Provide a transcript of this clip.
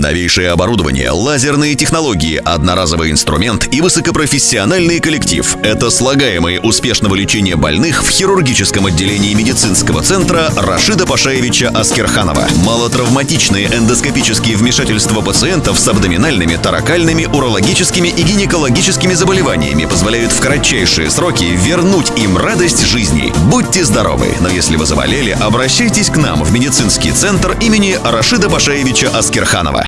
Новейшее оборудование, лазерные технологии, одноразовый инструмент и высокопрофессиональный коллектив – это слагаемые успешного лечения больных в хирургическом отделении медицинского центра Рашида Пашаевича Аскерханова. Малотравматичные эндоскопические вмешательства пациентов с абдоминальными, таракальными, урологическими и гинекологическими заболеваниями позволяют в кратчайшие сроки вернуть им радость жизни. Будьте здоровы, но если вы заболели, обращайтесь к нам в медицинский центр имени Рашида Пашаевича Аскерханова.